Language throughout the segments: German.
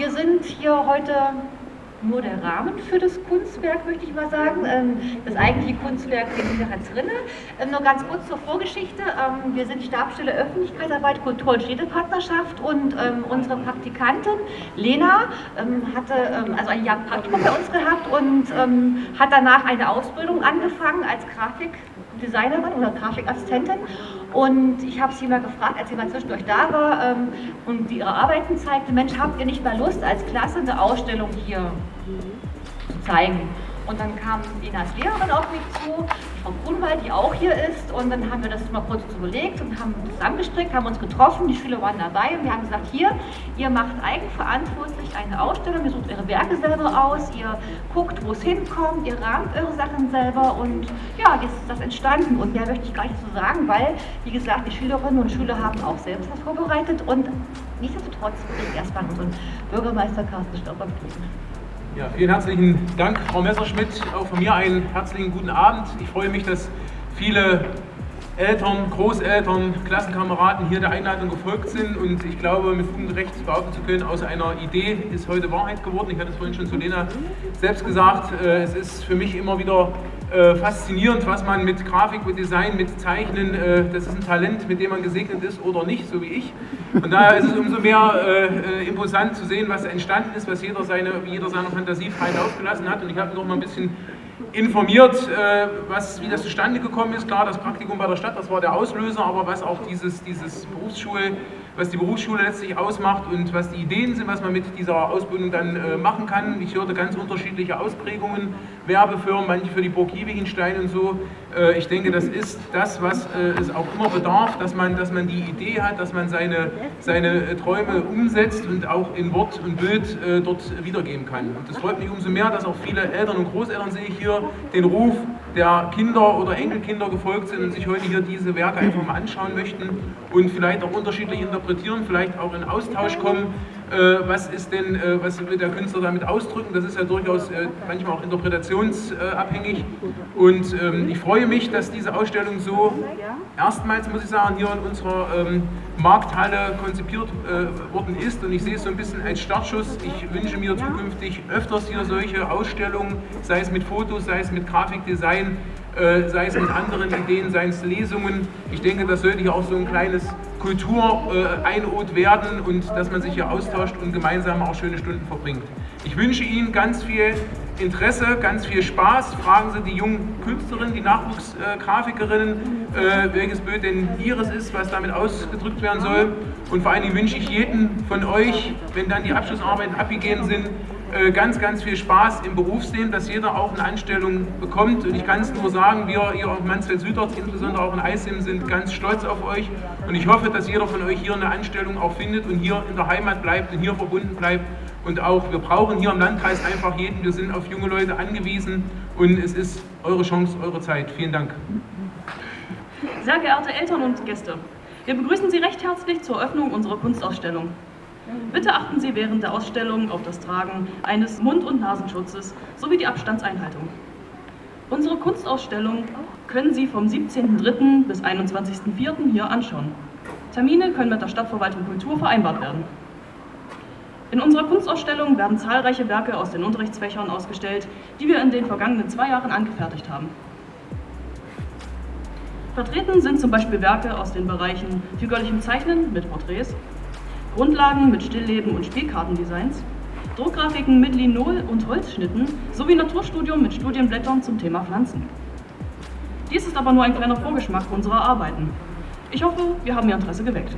wir sind hier heute nur der Rahmen für das Kunstwerk, möchte ich mal sagen. Ähm, das eigentliche Kunstwerk liegt ja drinnen. Ähm, nur ganz kurz zur Vorgeschichte. Ähm, wir sind Stabstelle Öffentlichkeitsarbeit, Kultur- und Städtepartnerschaft und unsere Praktikantin Lena hatte also ein Jahr Praktikum bei uns gehabt und hat danach eine Ausbildung angefangen als Grafikdesignerin oder Grafikassistentin und ich habe sie mal gefragt, als sie mal zwischendurch da war ähm, und die ihre Arbeiten zeigte, Mensch, habt ihr nicht mal Lust, als Klasse eine Ausstellung hier zeigen? Und dann kam Inas Lehrerin auf mich zu, Frau Grunwald, die auch hier ist. Und dann haben wir das mal kurz überlegt und haben zusammengestrickt, haben uns getroffen, die Schüler waren dabei und wir haben gesagt, hier, ihr macht eigenverantwortlich eine Ausstellung, ihr sucht eure Werke selber aus, ihr guckt, wo es hinkommt, ihr rahmt eure Sachen selber und ja, jetzt ist das entstanden. Und mehr möchte ich gar nicht so sagen, weil, wie gesagt, die Schülerinnen und Schüler haben auch selbst was vorbereitet und nichtsdestotrotz würde ich erstmal unseren Bürgermeister Carsten Stauber bitten. Ja, vielen herzlichen Dank, Frau Messerschmidt. Auch von mir einen herzlichen guten Abend. Ich freue mich, dass viele Eltern, Großeltern, Klassenkameraden hier der Einladung gefolgt sind und ich glaube, mit und Recht behaupten zu können, aus einer Idee ist heute Wahrheit geworden. Ich hatte es vorhin schon zu Lena selbst gesagt, äh, es ist für mich immer wieder äh, faszinierend, was man mit Grafik, mit Design, mit Zeichnen, äh, das ist ein Talent, mit dem man gesegnet ist oder nicht, so wie ich. Und daher ist es umso mehr imposant zu sehen, was entstanden ist, was jeder seine, jeder seiner Fantasie frei aufgelassen hat und ich habe noch mal ein bisschen informiert, äh, was, wie das zustande gekommen ist. Klar, das Praktikum bei der Stadt, das war der Auslöser, aber was auch dieses, dieses Berufsschul, was die Berufsschule letztlich ausmacht und was die Ideen sind, was man mit dieser Ausbildung dann äh, machen kann. Ich hörte ganz unterschiedliche Ausprägungen, Werbefirmen, manche für die Burg Giebichenstein und so. Äh, ich denke, das ist das, was es auch immer bedarf, dass man, dass man die Idee hat, dass man seine, seine Träume umsetzt und auch in Wort und Bild dort wiedergeben kann. Und das freut mich umso mehr, dass auch viele Eltern und Großeltern sehe ich hier, den Ruf der Kinder oder Enkelkinder gefolgt sind und sich heute hier diese Werke einfach mal anschauen möchten und vielleicht auch unterschiedlich interpretieren, vielleicht auch in Austausch kommen äh, was ist denn, äh, was will der Künstler damit ausdrücken. Das ist ja durchaus äh, manchmal auch interpretationsabhängig. Und ähm, ich freue mich, dass diese Ausstellung so erstmals, muss ich sagen, hier in unserer ähm, Markthalle konzipiert worden ist. Und ich sehe es so ein bisschen als Startschuss. Ich wünsche mir zukünftig öfters hier solche Ausstellungen, sei es mit Fotos, sei es mit Grafikdesign, sei es mit anderen Ideen, sei es Lesungen. Ich denke, das sollte hier auch so ein kleines Kultureinod werden und dass man sich hier austauscht und gemeinsam auch schöne Stunden verbringt. Ich wünsche Ihnen ganz viel Interesse, ganz viel Spaß. Fragen Sie die jungen Künstlerinnen, die Nachwuchsgrafikerinnen, äh, welches Bild denn ihres ist, was damit ausgedrückt werden soll. Und vor allen Dingen wünsche ich jedem von euch, wenn dann die Abschlussarbeiten abgegeben sind, äh, ganz, ganz viel Spaß im Berufsleben, dass jeder auch eine Anstellung bekommt. Und ich kann es nur sagen, wir hier auf Mansfeld-Südort, insbesondere auch in Eisim, sind ganz stolz auf euch. Und ich hoffe, dass jeder von euch hier eine Anstellung auch findet und hier in der Heimat bleibt und hier verbunden bleibt. Und auch, wir brauchen hier im Landkreis einfach jeden. Wir sind auf junge Leute angewiesen und es ist eure Chance, eure Zeit. Vielen Dank. Sehr geehrte Eltern und Gäste, wir begrüßen Sie recht herzlich zur Eröffnung unserer Kunstausstellung. Bitte achten Sie während der Ausstellung auf das Tragen eines Mund- und Nasenschutzes sowie die Abstandseinhaltung. Unsere Kunstausstellung können Sie vom 17.03. bis 21.04. hier anschauen. Termine können mit der Stadtverwaltung Kultur vereinbart werden. In unserer Kunstausstellung werden zahlreiche Werke aus den Unterrichtsfächern ausgestellt, die wir in den vergangenen zwei Jahren angefertigt haben. Vertreten sind zum Beispiel Werke aus den Bereichen figürlichem Zeichnen mit Porträts, Grundlagen mit Stillleben und Spielkartendesigns, Druckgrafiken mit Linol und Holzschnitten sowie Naturstudium mit Studienblättern zum Thema Pflanzen. Dies ist aber nur ein kleiner Vorgeschmack unserer Arbeiten. Ich hoffe, wir haben Ihr Interesse geweckt.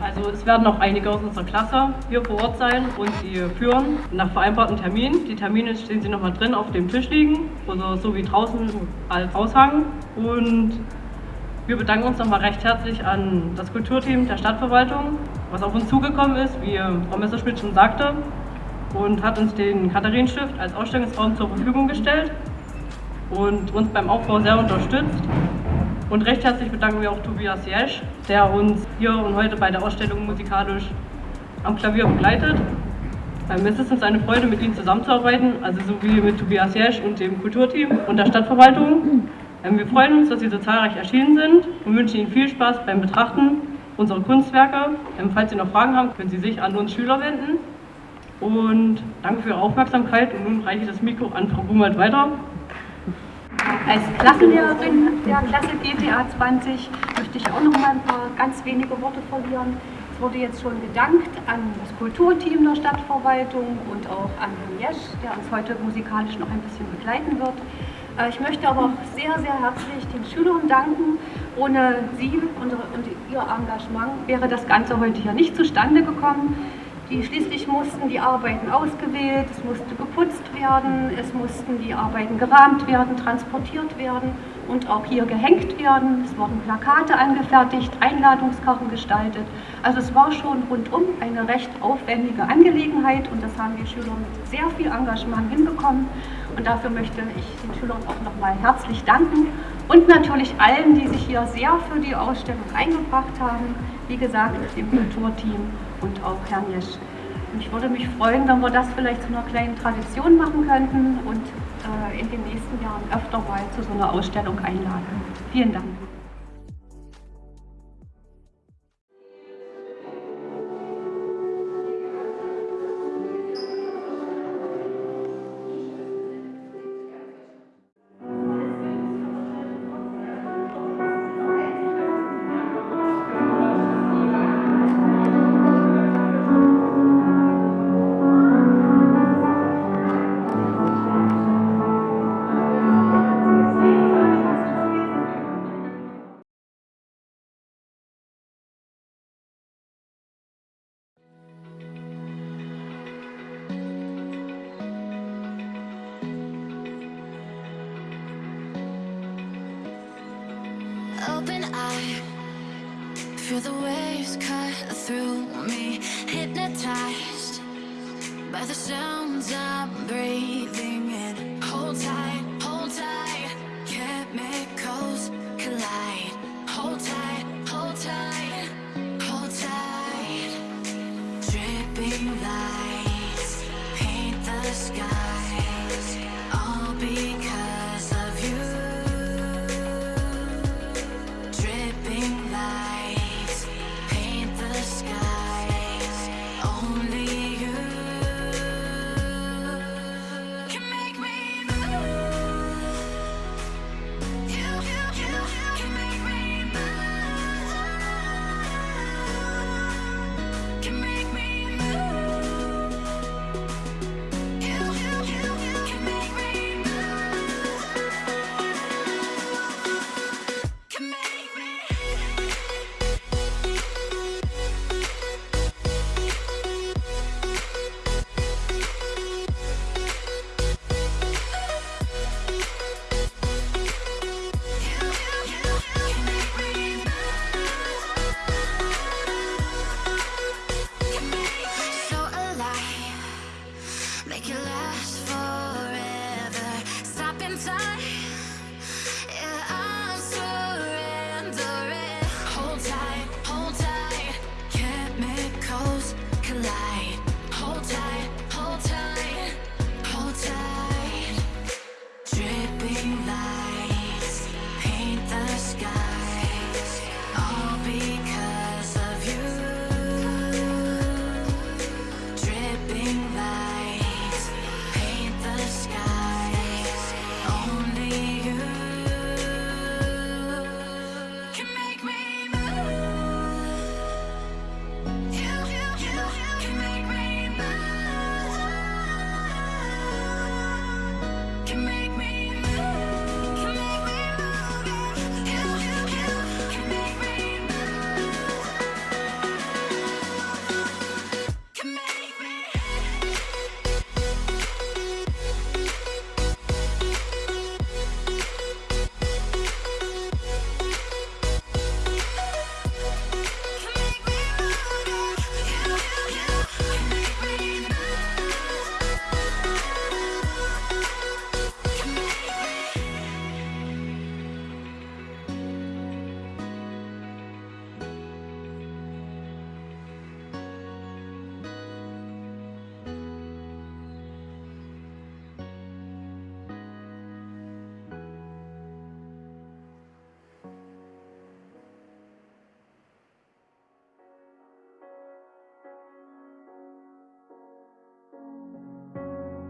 Also es werden noch einige aus unserer Klasse hier vor Ort sein und sie führen nach vereinbarten Terminen. Die Termine stehen Sie nochmal drin auf dem Tisch liegen, oder so wie draußen als Aushang. Und wir bedanken uns nochmal recht herzlich an das Kulturteam der Stadtverwaltung, was auf uns zugekommen ist, wie Frau Messerschmidt schon sagte, und hat uns den Katharinenstift als Ausstellungsraum zur Verfügung gestellt und uns beim Aufbau sehr unterstützt. Und recht herzlich bedanken wir auch Tobias Jesch, der uns hier und heute bei der Ausstellung musikalisch am Klavier begleitet. Ähm, es ist uns eine Freude, mit Ihnen zusammenzuarbeiten, also sowie mit Tobias Jesch und dem Kulturteam und der Stadtverwaltung. Ähm, wir freuen uns, dass Sie so zahlreich erschienen sind und wünschen Ihnen viel Spaß beim Betrachten unsere Kunstwerke. Ähm, falls Sie noch Fragen haben, können Sie sich an uns Schüler wenden. Und danke für Ihre Aufmerksamkeit und nun reiche ich das Mikro an Frau Bumert weiter. Als Klassenlehrerin der Klasse GTA 20 möchte ich auch noch mal ein paar ganz wenige Worte verlieren. Es wurde jetzt schon gedankt an das Kulturteam der Stadtverwaltung und auch an Herrn Jesch, der uns heute musikalisch noch ein bisschen begleiten wird. Äh, ich möchte aber auch sehr, sehr herzlich den Schülern danken. Ohne sie und ihr Engagement wäre das Ganze heute hier nicht zustande gekommen. Die schließlich mussten die Arbeiten ausgewählt, es musste geputzt werden, es mussten die Arbeiten gerahmt werden, transportiert werden und auch hier gehängt werden. Es wurden Plakate angefertigt, Einladungskarten gestaltet. Also es war schon rundum eine recht aufwendige Angelegenheit und das haben die Schüler mit sehr viel Engagement hinbekommen. Und dafür möchte ich den Schülern auch nochmal herzlich danken und natürlich allen, die sich hier sehr für die Ausstellung eingebracht haben. Wie gesagt, dem Kulturteam und auch Herrn Jesch. Und ich würde mich freuen, wenn wir das vielleicht zu einer kleinen Tradition machen könnten und äh, in den nächsten Jahren öfter mal zu so einer Ausstellung einladen. Vielen Dank. By the sounds I'm breathing in. Hold tight,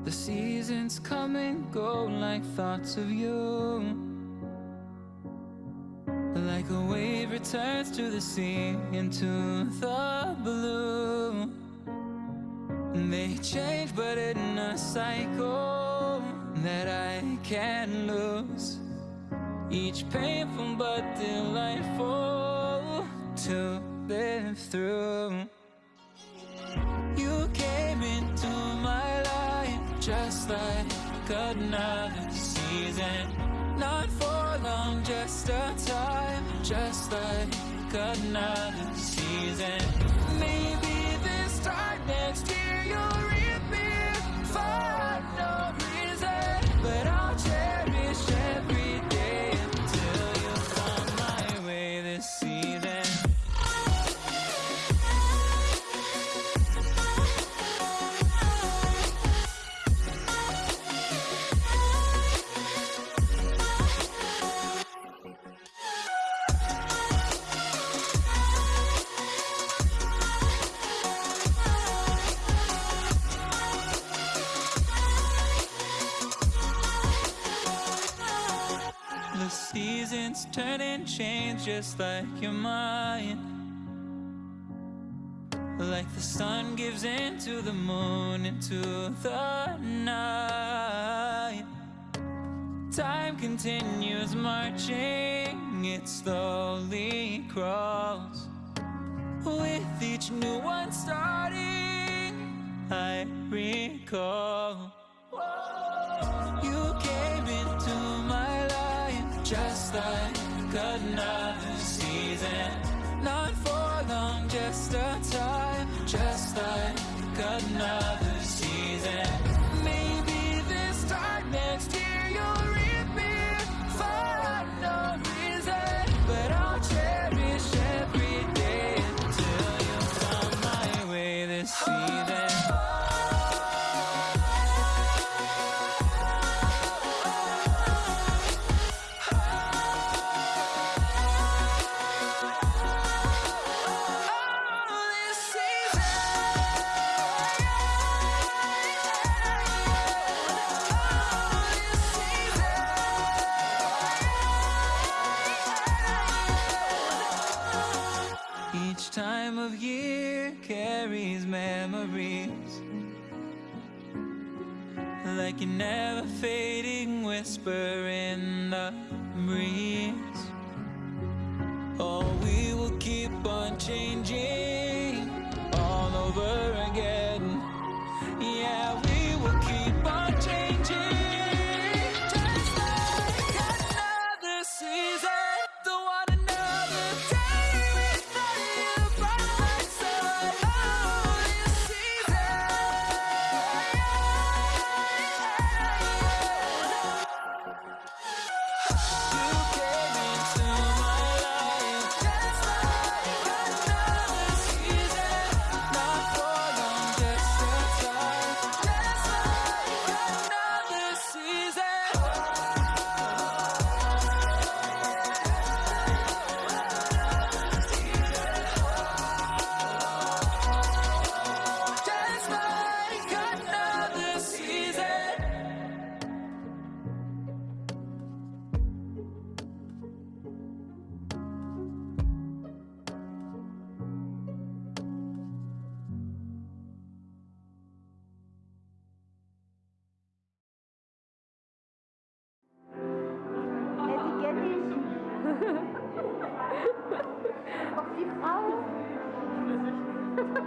The seasons come and go like thoughts of you. Like a wave returns to the sea into the blue. They change, but in a cycle that I can't lose. Each painful but delightful to live through. Just like another season. Not for long, just a time, just like another season. Maybe this time next year and change just like your mind. Like the sun gives into the moon, into the night. Time continues marching, it slowly crawls. With each new one starting, I recall. You came into my life just like just Like a never fading whisper in the breeze